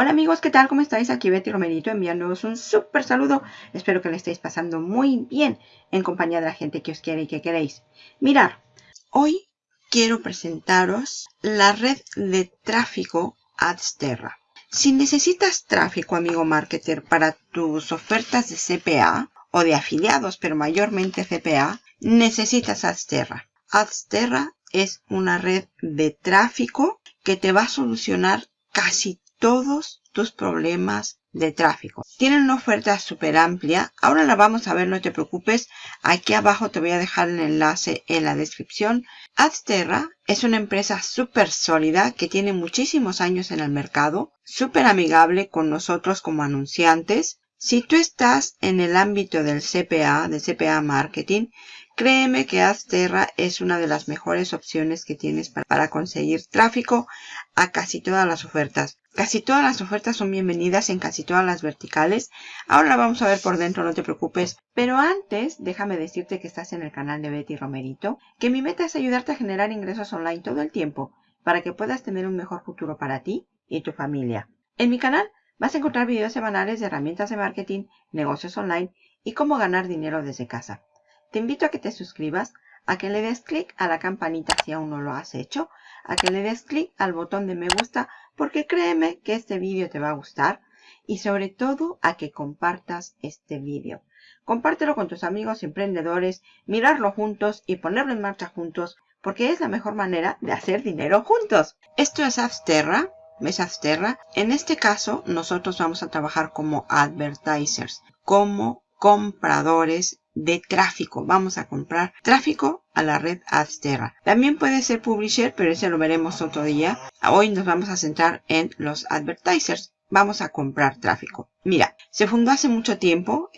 Hola amigos, ¿qué tal? ¿Cómo estáis? Aquí Betty Romerito enviándoos un súper saludo. Espero que le estéis pasando muy bien en compañía de la gente que os quiere y que queréis. Mirar, hoy quiero presentaros la red de tráfico Adsterra. Si necesitas tráfico, amigo marketer, para tus ofertas de CPA o de afiliados, pero mayormente CPA, necesitas Adsterra. Adsterra es una red de tráfico que te va a solucionar casi todos tus problemas de tráfico. Tienen una oferta súper amplia. Ahora la vamos a ver, no te preocupes. Aquí abajo te voy a dejar el enlace en la descripción. Adsterra es una empresa súper sólida que tiene muchísimos años en el mercado, súper amigable con nosotros como anunciantes. Si tú estás en el ámbito del CPA, de CPA Marketing, créeme que Adsterra es una de las mejores opciones que tienes para conseguir tráfico a casi todas las ofertas. Casi todas las ofertas son bienvenidas en casi todas las verticales. Ahora vamos a ver por dentro, no te preocupes. Pero antes, déjame decirte que estás en el canal de Betty Romerito, que mi meta es ayudarte a generar ingresos online todo el tiempo para que puedas tener un mejor futuro para ti y tu familia. En mi canal vas a encontrar videos semanales de herramientas de marketing, negocios online y cómo ganar dinero desde casa. Te invito a que te suscribas, a que le des clic a la campanita si aún no lo has hecho, a que le des clic al botón de me gusta porque créeme que este vídeo te va a gustar y sobre todo a que compartas este vídeo. Compártelo con tus amigos emprendedores, mirarlo juntos y ponerlo en marcha juntos porque es la mejor manera de hacer dinero juntos. Esto es Absterra, ¿ves Absterra? En este caso nosotros vamos a trabajar como advertisers, como compradores de tráfico. Vamos a comprar tráfico a la red Adsterra. También puede ser publisher, pero ese lo veremos otro día. Hoy nos vamos a centrar en los advertisers vamos a comprar tráfico. Mira, se fundó hace mucho tiempo,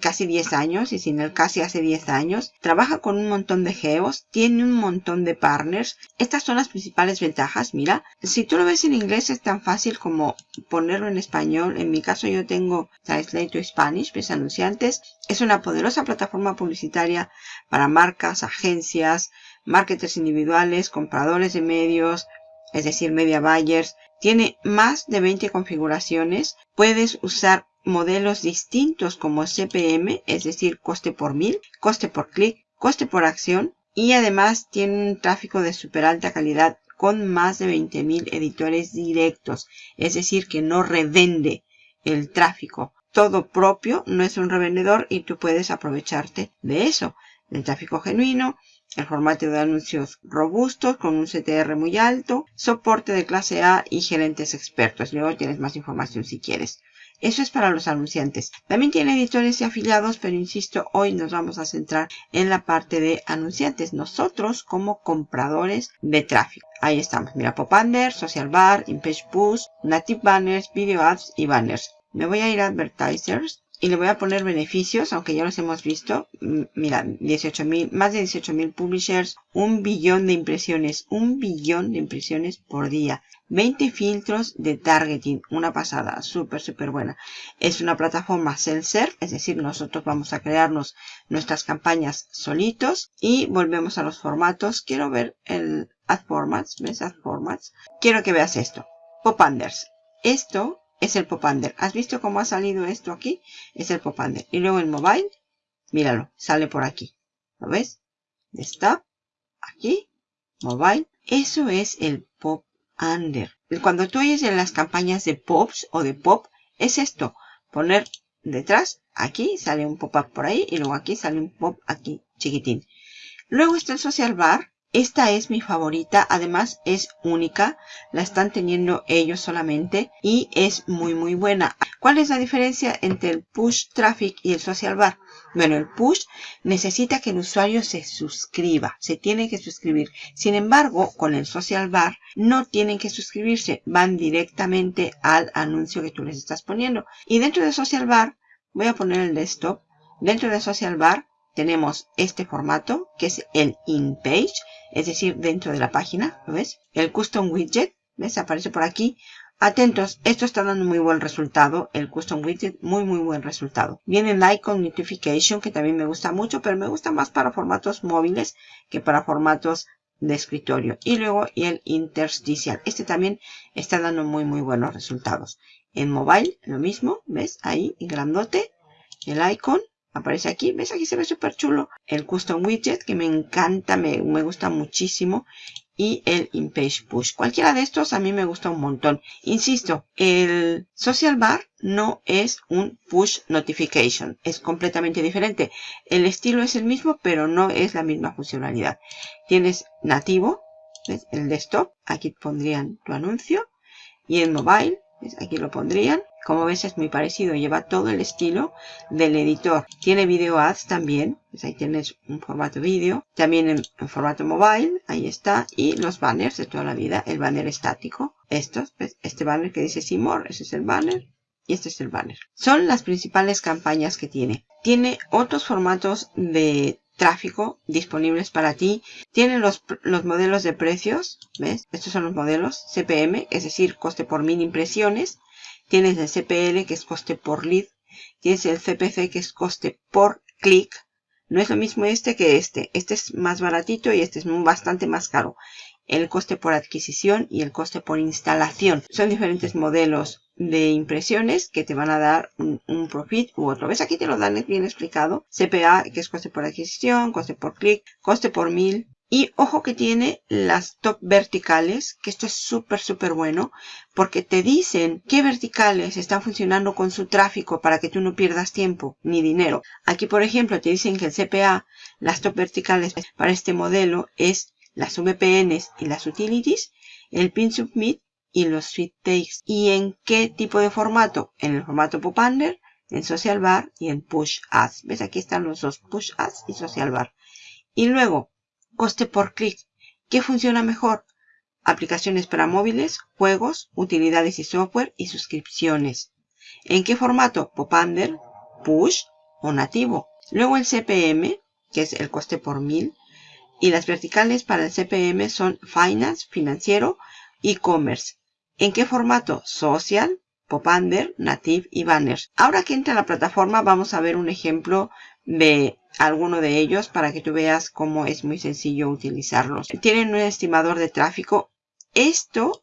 casi 10 años, y sin el casi hace 10 años. Trabaja con un montón de geos, tiene un montón de partners. Estas son las principales ventajas. Mira, si tú lo ves en inglés es tan fácil como ponerlo en español. En mi caso yo tengo Translate to Spanish, mis anunciantes. Es una poderosa plataforma publicitaria para marcas, agencias, marketers individuales, compradores de medios, es decir, media buyers, tiene más de 20 configuraciones. Puedes usar modelos distintos como CPM, es decir, coste por mil, coste por clic, coste por acción. Y además tiene un tráfico de super alta calidad con más de 20.000 editores directos. Es decir, que no revende el tráfico. Todo propio, no es un revendedor y tú puedes aprovecharte de eso. El tráfico genuino, el formato de anuncios robustos con un CTR muy alto, soporte de clase A y gerentes expertos. Luego tienes más información si quieres. Eso es para los anunciantes. También tiene editores y afiliados, pero insisto, hoy nos vamos a centrar en la parte de anunciantes. Nosotros como compradores de tráfico. Ahí estamos. Mira, Pop Under, Social Bar, InPage Boost, Native Banners, Video Ads y Banners. Me voy a ir a Advertisers y le voy a poner beneficios, aunque ya los hemos visto. Mira, 18 más de 18 mil publishers, un billón de impresiones, un billón de impresiones por día. 20 filtros de targeting, una pasada, súper, súper buena. Es una plataforma self-serve, es decir, nosotros vamos a crearnos nuestras campañas solitos y volvemos a los formatos. Quiero ver el Ad Formats, ¿ves? Ad Formats. Quiero que veas esto. Pop-Unders. Esto es el Popander. ¿Has visto cómo ha salido esto aquí? Es el Popander. Y luego el mobile, míralo, sale por aquí. ¿Lo ves? Stop, aquí, mobile. Eso es el Pop Under. Cuando tú oyes en las campañas de Pops o de Pop, es esto. Poner detrás, aquí sale un pop-up por ahí y luego aquí sale un pop aquí chiquitín. Luego está el Social Bar, esta es mi favorita, además es única, la están teniendo ellos solamente y es muy muy buena. ¿Cuál es la diferencia entre el push traffic y el social bar? Bueno, el push necesita que el usuario se suscriba, se tiene que suscribir. Sin embargo, con el social bar no tienen que suscribirse, van directamente al anuncio que tú les estás poniendo. Y dentro de social bar, voy a poner el desktop, dentro de social bar tenemos este formato que es el in-page, es decir, dentro de la página, ¿lo ves? El custom widget, ¿ves? Aparece por aquí. Atentos, esto está dando muy buen resultado, el custom widget, muy muy buen resultado. Viene el icon notification, que también me gusta mucho, pero me gusta más para formatos móviles que para formatos de escritorio. Y luego el intersticial. Este también está dando muy muy buenos resultados. En mobile lo mismo, ¿ves? Ahí grandote el icon aparece aquí. ¿Ves? Aquí se ve súper chulo. El custom widget que me encanta, me, me gusta muchísimo y el InPage Push. Cualquiera de estos a mí me gusta un montón. Insisto, el Social Bar no es un Push Notification. Es completamente diferente. El estilo es el mismo, pero no es la misma funcionalidad. Tienes nativo, ¿ves? el desktop. Aquí pondrían tu anuncio. Y el mobile. Aquí lo pondrían. Como ves es muy parecido, lleva todo el estilo del editor. Tiene video ads también, pues ahí tienes un formato vídeo. También en, formato mobile, ahí está. Y los banners de toda la vida, el banner estático. Estos, este banner que dice Seymour, ese es el banner. Y este es el banner. Son las principales campañas que tiene. Tiene otros formatos de tráfico disponibles para ti. Tiene los, los modelos de precios, ¿ves? Estos son los modelos CPM, es decir, coste por mil impresiones. Tienes el CPL, que es coste por lead. Tienes el CPC, que es coste por clic. No es lo mismo este que este. Este es más baratito y este es bastante más caro. El coste por adquisición y el coste por instalación. Son diferentes modelos de impresiones que te van a dar un, un, profit u otro. ¿Ves? Aquí te lo dan bien explicado. CPA, que es coste por adquisición, coste por clic, coste por mil, y ojo que tiene las top verticales, que esto es súper, súper bueno, porque te dicen qué verticales están funcionando con su tráfico para que tú no pierdas tiempo ni dinero. Aquí, por ejemplo, te dicen que el CPA, las top verticales para este modelo es las VPNs y las utilities, el pin submit y los feed takes. ¿Y en qué tipo de formato? En el formato Popunder, en Social Bar y en Push Ads. ¿Ves? Aquí están los dos, Push Ads y Social Bar. Y luego, coste por clic. ¿Qué funciona mejor? Aplicaciones para móviles, juegos, utilidades y software y suscripciones. ¿En qué formato? Popunder, Push o nativo. Luego el CPM, que es el coste por mil. Y las verticales para el CPM son Finance, financiero, e-commerce. ¿En qué formato? Social, Popunder, Native y Banners. Ahora que entra a la plataforma vamos a ver un ejemplo de alguno de ellos para que tú veas cómo es muy sencillo utilizarlos. Tienen un estimador de tráfico. Esto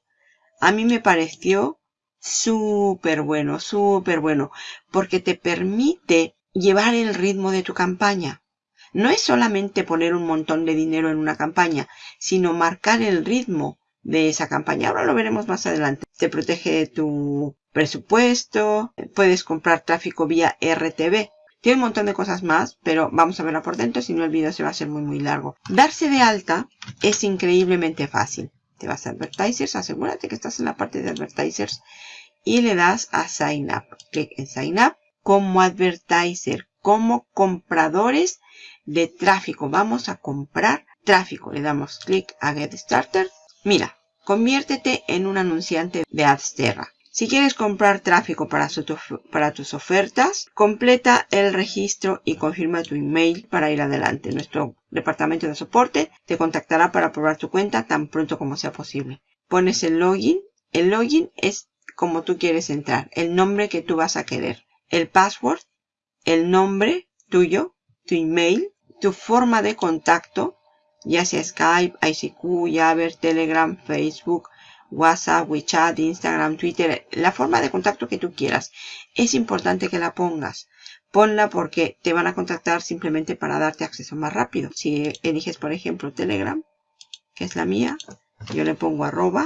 a mí me pareció súper bueno, súper bueno, porque te permite llevar el ritmo de tu campaña. No es solamente poner un montón de dinero en una campaña, sino marcar el ritmo de esa campaña. Ahora lo veremos más adelante. Te protege tu presupuesto, puedes comprar tráfico vía RTV. Tiene un montón de cosas más, pero vamos a verla por dentro, si no el vídeo se va a hacer muy muy largo. Darse de alta es increíblemente fácil. Te vas a Advertisers, asegúrate que estás en la parte de Advertisers y le das a Sign Up. Clic en Sign Up como Advertiser, como compradores de tráfico. Vamos a comprar tráfico. Le damos clic a Get Started. Mira, conviértete en un anunciante de Adsterra. Si quieres comprar tráfico para, para, tus ofertas, completa el registro y confirma tu email para ir adelante. Nuestro departamento de soporte te contactará para probar tu cuenta tan pronto como sea posible. Pones el login. El login es como tú quieres entrar, el nombre que tú vas a querer. El password, el nombre tuyo, tu email, tu forma de contacto, ya sea Skype, ICQ, Jabber, Telegram, Facebook, WhatsApp, WeChat, Instagram, Twitter, la forma de contacto que tú quieras. Es importante que la pongas. Ponla porque te van a contactar simplemente para darte acceso más rápido. Si eliges, por ejemplo, Telegram, que es la mía, yo le pongo arroba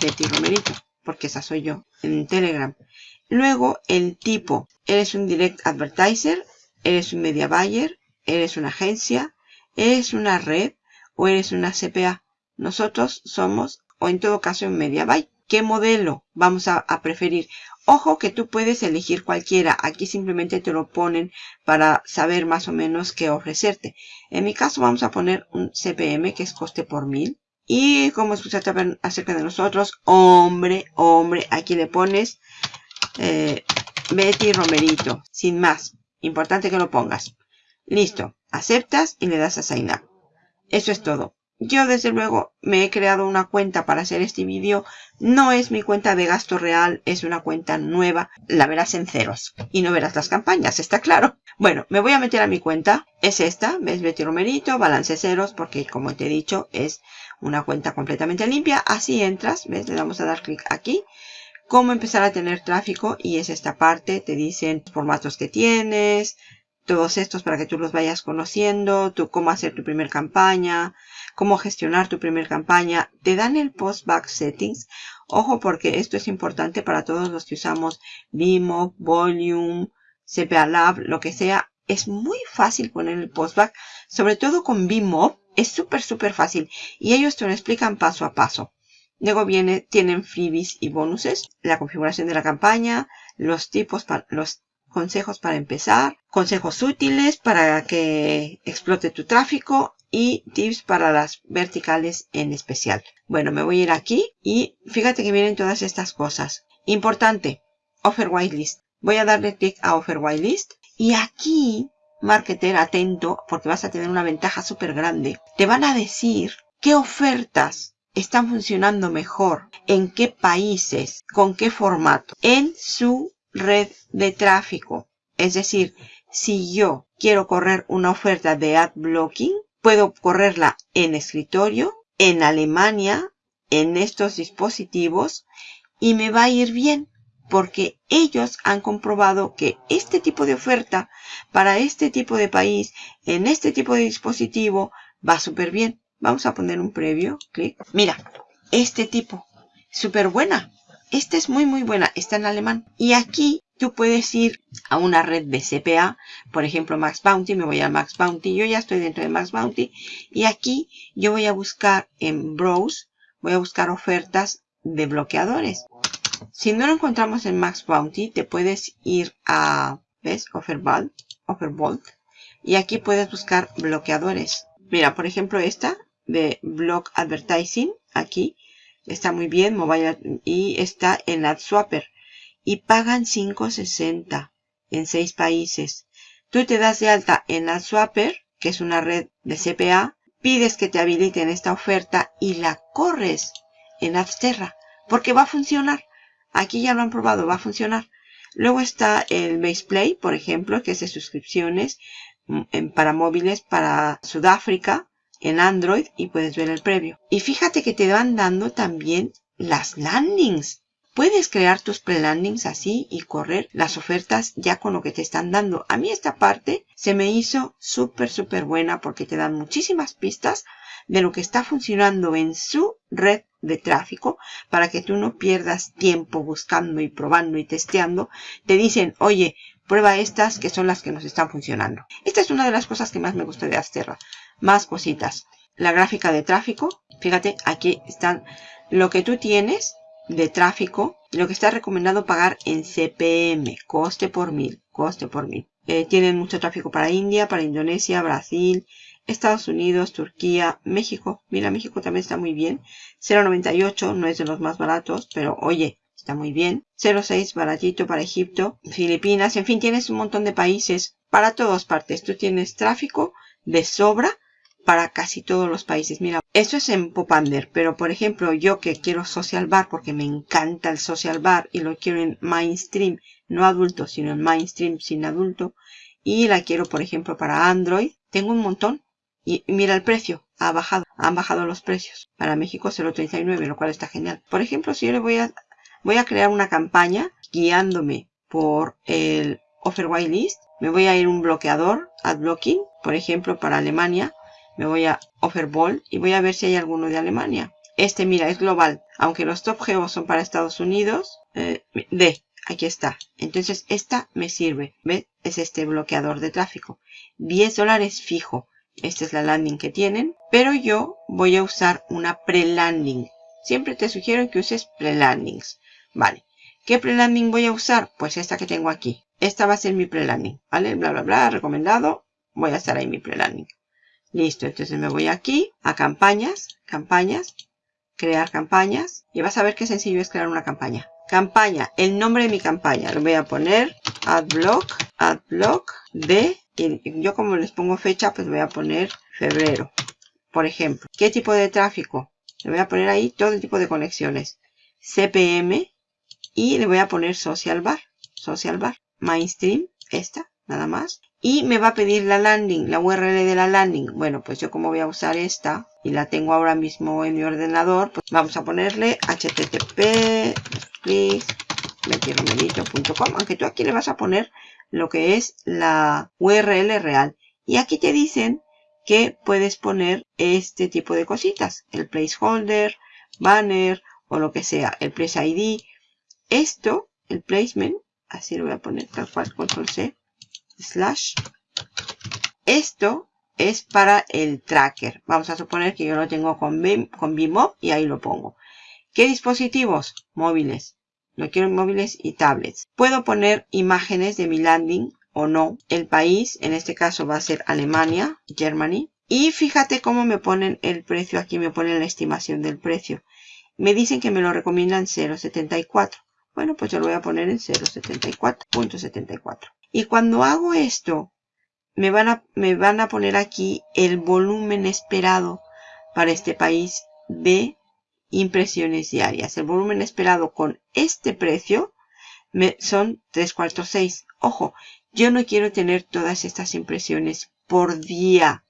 Betty Romerito, porque esa soy yo en Telegram. Luego, el tipo. Eres un direct advertiser, eres un media buyer, eres una agencia, eres una red o eres una CPA. Nosotros somos o en todo caso en MediaBuy. ¿Qué modelo vamos a, preferir? Ojo que tú puedes elegir cualquiera. Aquí simplemente te lo ponen para saber más o menos qué ofrecerte. En mi caso vamos a poner un CPM que es coste por mil. Y como escuchaste acerca de nosotros, hombre, hombre, aquí le pones eh, Betty Romerito, sin más. Importante que lo pongas. Listo, aceptas y le das a Sign Up. Eso es todo. yo desde luego me he creado una cuenta para hacer este vídeo. No es mi cuenta de gasto real, es una cuenta nueva. La verás en ceros y no verás las campañas, está claro. Bueno, me voy a meter a mi cuenta. Es esta, ves Betty Romerito, balance ceros, porque como te he dicho es una cuenta completamente limpia. Así entras, ves, le damos a dar clic aquí cómo empezar a tener tráfico y es esta parte, te dicen formatos que tienes, todos estos para que tú los vayas conociendo, tú cómo hacer tu primer campaña, cómo gestionar tu primer campaña. Te dan el post-back settings. Ojo porque esto es importante para todos los que usamos Vimo, Volume, CPA Lab, lo que sea. Es muy fácil poner el postback, sobre todo con Vimo. Es súper, súper fácil. Y ellos te lo explican paso a paso. Luego viene, tienen freebies y bonuses, la configuración de la campaña, los tipos, los consejos para empezar, consejos útiles para que explote tu tráfico y tips para las verticales en especial. Bueno, me voy a ir aquí y fíjate que vienen todas estas cosas. Importante, Offer Whitelist. Voy a darle clic a Offer Whitelist y aquí, marketer, atento, porque vas a tener una ventaja súper grande. Te van a decir qué ofertas están funcionando mejor, en qué países, con qué formato, en su red de tráfico. Es decir, si yo quiero correr una oferta de ad blocking, puedo correrla en escritorio, en Alemania, en estos dispositivos y me va a ir bien porque ellos han comprobado que este tipo de oferta para este tipo de país, en este tipo de dispositivo, va súper bien. Vamos a poner un previo, clic. Mira, este tipo, súper buena. Esta es muy muy buena, está en alemán. Y aquí tú puedes ir a una red de CPA, por ejemplo Max Bounty, me voy a Max Bounty, yo ya estoy dentro de Max Bounty y aquí yo voy a buscar en Browse, voy a buscar ofertas de bloqueadores. Si no lo encontramos en Max Bounty, te puedes ir a, ¿ves? Offerbolt, Offerbolt y aquí puedes buscar bloqueadores. Mira, por ejemplo esta de Block Advertising, aquí está muy bien, mobile y está en AdSwapper y pagan 5.60 en 6 países. Tú te das de alta en la Swapper, que es una red de CPA, pides que te habiliten esta oferta y la corres en Adsterra, porque va a funcionar. Aquí ya lo han probado, va a funcionar. Luego está el Baseplay, por ejemplo, que es de suscripciones mm, para móviles para Sudáfrica en Android y puedes ver el previo. Y fíjate que te van dando también las landings. Puedes crear tus pre-landings así y correr las ofertas ya con lo que te están dando. A mí esta parte se me hizo súper, súper buena porque te dan muchísimas pistas de lo que está funcionando en su red de tráfico para que tú no pierdas tiempo buscando y probando y testeando. Te dicen, oye, prueba estas que son las que nos están funcionando. Esta es una de las cosas que más me gusta de Asterra. Más cositas. La gráfica de tráfico. Fíjate, aquí están lo que tú tienes de tráfico, lo que está recomendado pagar en CPM, coste por mil, coste por mil. Eh, tienen mucho tráfico para India, para Indonesia, Brasil, Estados Unidos, Turquía, México. Mira, México también está muy bien. 0.98 no es de los más baratos, pero oye, está muy bien. 0.6 baratito para Egipto, Filipinas, en fin, tienes un montón de países para todas partes. Tú tienes tráfico de sobra para casi todos los países. Mira, esto es en Popander, pero por ejemplo, yo que quiero social bar porque me encanta el social bar y lo quiero en mainstream, no adulto, sino en mainstream sin adulto, y la quiero, por ejemplo, para Android, tengo un montón. Y mira el precio, ha bajado, han bajado los precios. Para México 0.39, lo cual está genial. Por ejemplo, si yo le voy a, voy a crear una campaña guiándome por el Offer List, me voy a ir un bloqueador, ad blocking, por ejemplo, para Alemania, me voy a Offerball y voy a ver si hay alguno de Alemania. Este, mira, es global. Aunque los top geos son para Estados Unidos. Eh, D, aquí está. Entonces, esta me sirve. ¿Ves? Es este bloqueador de tráfico. 10 dólares fijo. Esta es la landing que tienen. Pero yo voy a usar una pre-landing. Siempre te sugiero que uses pre-landings. Vale. ¿Qué pre-landing voy a usar? Pues esta que tengo aquí. Esta va a ser mi pre-landing. ¿Vale? Bla, bla, bla. Recomendado. Voy a estar ahí mi pre-landing. Listo, entonces me voy aquí a campañas, campañas, crear campañas. Y vas a ver qué sencillo es crear una campaña. Campaña, el nombre de mi campaña. Lo voy a poner adblock, adblock de, y yo como les pongo fecha, pues voy a poner febrero. por ejemplo, ¿qué tipo de tráfico? Le voy a poner ahí todo el tipo de conexiones. CPM y le voy a poner social bar, social bar, mainstream, esta, nada más. Y me va a pedir la landing, la URL de la landing. Bueno, pues yo como voy a usar esta y la tengo ahora mismo en mi ordenador, pues vamos a ponerle http aunque tú aquí le vas a poner lo que es la URL real. Y aquí te dicen que puedes poner este tipo de cositas, el placeholder, banner o lo que sea, el place ID. Esto, el placement, así lo voy a poner tal cual, control C, slash. Esto es para el tracker. Vamos a suponer que yo lo tengo con, Bim, con y ahí lo pongo. ¿Qué dispositivos? Móviles. Lo quiero móviles y tablets. Puedo poner imágenes de mi landing o no. El país, en este caso va a ser Alemania, Germany. Y fíjate cómo me ponen el precio. Aquí me ponen la estimación del precio. Me dicen que me lo recomiendan 0.74. Bueno, pues yo lo voy a poner en 0.74.74. Y cuando hago esto, me van, a, me van a poner aquí el volumen esperado para este país de impresiones diarias. El volumen esperado con este precio me, son 3 cuartos 6. Ojo, yo no quiero tener todas estas impresiones por día.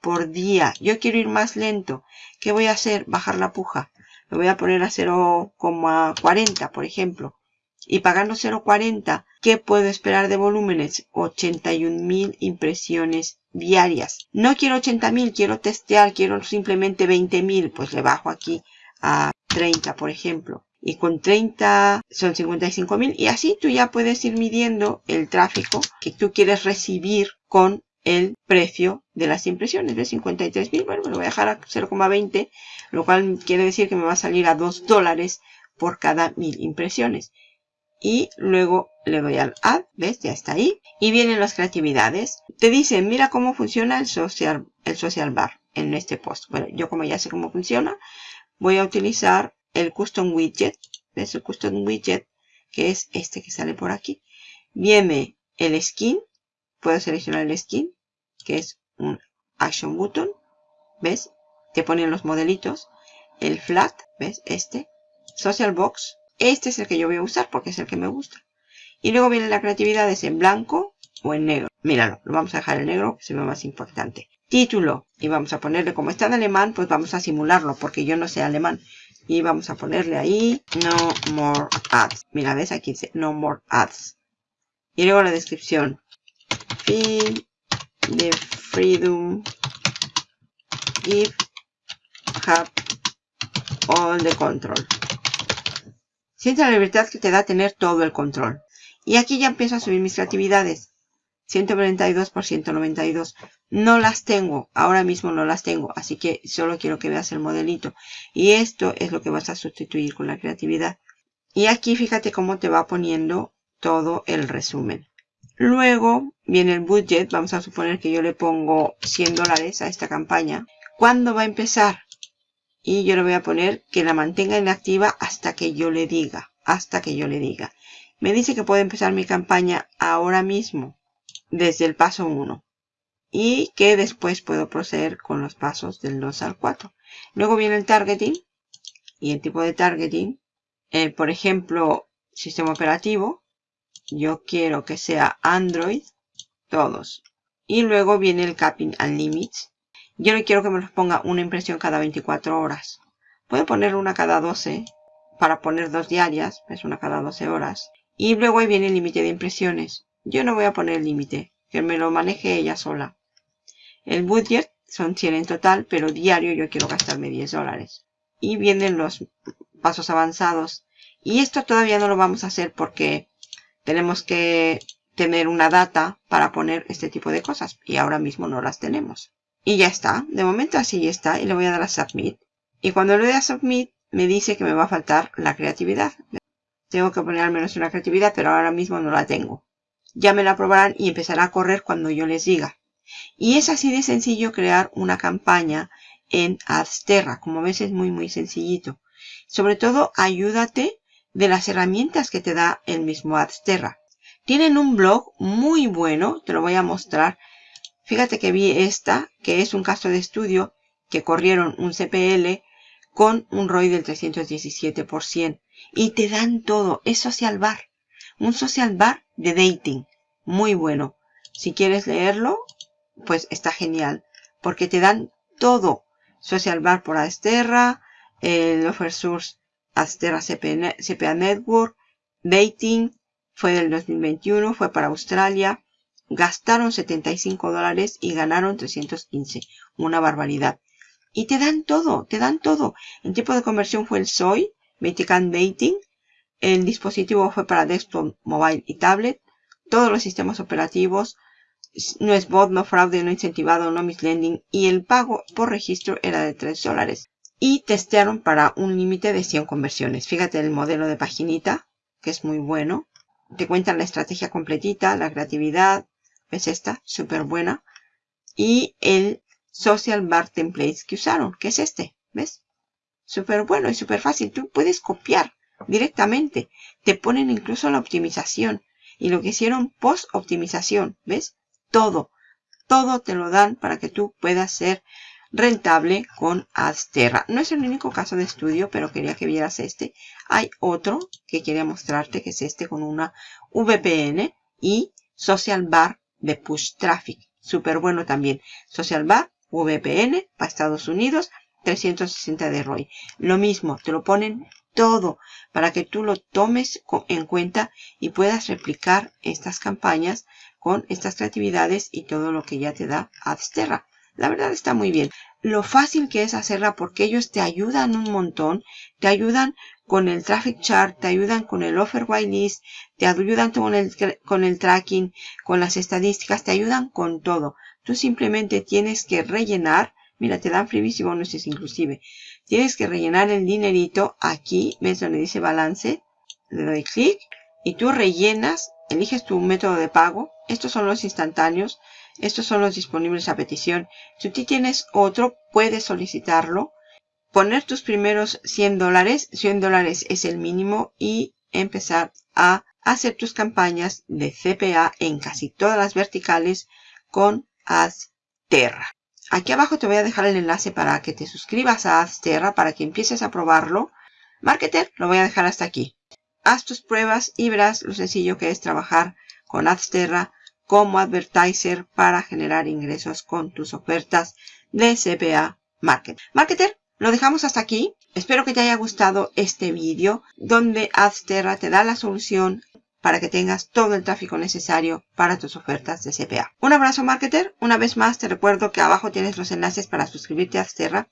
Por día. Yo quiero ir más lento. ¿Qué voy a hacer? Bajar la puja. Lo voy a poner a 0,40 por ejemplo. Y pagando 0,40, ¿qué puedo esperar de volúmenes? 81.000 impresiones diarias. No quiero 80.000, quiero testear, quiero simplemente 20.000. Pues le bajo aquí a 30, por ejemplo. Y con 30 son 55.000. Y así tú ya puedes ir midiendo el tráfico que tú quieres recibir con el precio de las impresiones de 53.000. Bueno, me lo voy a dejar a 0,20, lo cual quiere decir que me va a salir a 2 dólares por cada mil impresiones. Y luego le doy al add, ¿ves? Ya está ahí. Y vienen las creatividades. Te dicen, mira cómo funciona el social, el social bar en este post. Bueno, yo como ya sé cómo funciona, voy a utilizar el custom widget. ¿Ves? El custom widget, que es este que sale por aquí. Viene el skin. Puedo seleccionar el skin, que es un action button. ¿Ves? Te ponen los modelitos. El flat, ¿ves? Este. Social box. Este es el que yo voy a usar porque es el que me gusta. Y luego viene la creatividad, es en blanco o en negro. Míralo, lo vamos a dejar en negro, que se ve más importante. Título. Y vamos a ponerle, como está en alemán, pues vamos a simularlo, porque yo no sé alemán. Y vamos a ponerle ahí, no more ads. Mira, ves, aquí dice, no more ads. Y luego la descripción. Feel the freedom give have all the control. Siente la libertad que te da tener todo el control. Y aquí ya empiezo a subir mis creatividades. 142 por 192. No las tengo, ahora mismo no las tengo, así que solo quiero que veas el modelito. Y esto es lo que vas a sustituir con la creatividad. Y aquí fíjate cómo te va poniendo todo el resumen. Luego viene el budget, vamos a suponer que yo le pongo 100 dólares a esta campaña. ¿Cuándo va a empezar? Y yo le voy a poner que la mantenga inactiva hasta que yo le diga, hasta que yo le diga. Me dice que puede empezar mi campaña ahora mismo desde el paso 1 y que después puedo proceder con los pasos del 2 al 4. Luego viene el targeting y el tipo de targeting. Eh, por ejemplo, sistema operativo. Yo quiero que sea Android, todos. Y luego viene el capping and limits. Yo no quiero que me los ponga una impresión cada 24 horas. Puedo poner una cada 12 para poner dos diarias, es una cada 12 horas. Y luego ahí viene el límite de impresiones. Yo no voy a poner el límite, que me lo maneje ella sola. El budget son 100 en total, pero diario yo quiero gastarme 10 dólares. Y vienen los pasos avanzados. Y esto todavía no lo vamos a hacer porque tenemos que tener una data para poner este tipo de cosas. Y ahora mismo no las tenemos. Y ya está. De momento así está. Y le voy a dar a Submit. Y cuando le doy a Submit, me dice que me va a faltar la creatividad. Tengo que poner al menos una creatividad, pero ahora mismo no la tengo ya me la aprobarán y empezará a correr cuando yo les diga. Y es así de sencillo crear una campaña en Adsterra. Como ves es muy muy sencillito. Sobre todo ayúdate de las herramientas que te da el mismo Adsterra. Tienen un blog muy bueno, te lo voy a mostrar. Fíjate que vi esta, que es un caso de estudio, que corrieron un CPL con un ROI del 317%. Y te dan todo. Es social bar. Un social bar de dating. Muy bueno. Si quieres leerlo, pues está genial. Porque te dan todo. Social bar por Asterra, el Offer Source Asterra CPA Network, Dating, fue del 2021, fue para Australia. Gastaron 75 dólares y ganaron 315. Una barbaridad. Y te dan todo, te dan todo. El tipo de conversión fue el SOI, Vatican Dating. El dispositivo fue para desktop, mobile y tablet. Todos los sistemas operativos. No es bot, no fraude, no incentivado, no mislending. Y el pago por registro era de 3 dólares. Y testearon para un límite de 100 conversiones. Fíjate el modelo de paginita, que es muy bueno. Te cuentan la estrategia completita, la creatividad. ¿Ves esta? Súper buena. Y el Social Bar Templates que usaron, que es este, ¿ves? Súper bueno y súper fácil. Tú puedes copiar directamente. Te ponen incluso la optimización y lo que hicieron post optimización, ¿ves? Todo, todo te lo dan para que tú puedas ser rentable con Adsterra. No es el único caso de estudio, pero quería que vieras este. Hay otro que quería mostrarte, que es este con una VPN y Social Bar de Push Traffic. Súper bueno también. Social Bar VPN para Estados Unidos, 360 de ROI. Lo mismo, te lo ponen todo para que tú lo tomes en cuenta y puedas replicar estas campañas con estas creatividades y todo lo que ya te da Adsterra. La verdad está muy bien. Lo fácil que es hacerla porque ellos te ayudan un montón. Te ayudan con el traffic chart, te ayudan con el offer whitelist, te ayudan con el, con el tracking, con las estadísticas, te ayudan con todo. Tú simplemente tienes que rellenar, mira, te dan freebies y bonuses inclusive. Tienes que rellenar el dinerito aquí, ves donde dice balance, le doy clic y tú rellenas, eliges tu método de pago. Estos son los instantáneos, estos son los disponibles a petición. Si tú tienes otro, puedes solicitarlo. Poner tus primeros 100 dólares, 100 dólares es el mínimo y empezar a hacer tus campañas de CPA en casi todas las verticales con Azterra. Aquí abajo te voy a dejar el enlace para que te suscribas a Azterra para que empieces a probarlo. Marketer, lo voy a dejar hasta aquí. Haz tus pruebas y verás lo sencillo que es trabajar con Azterra como advertiser para generar ingresos con tus ofertas de CPA Market. Marketer, lo dejamos hasta aquí. Espero que te haya gustado este vídeo donde Azterra te da la solución para que tengas todo el tráfico necesario para tus ofertas de CPA. Un abrazo marketer. Una vez más te recuerdo que abajo tienes los enlaces para suscribirte a Azterra.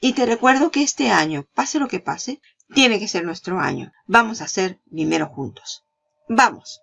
Y te recuerdo que este año, pase lo que pase, tiene que ser nuestro año. Vamos a hacer dinero juntos. ¡Vamos!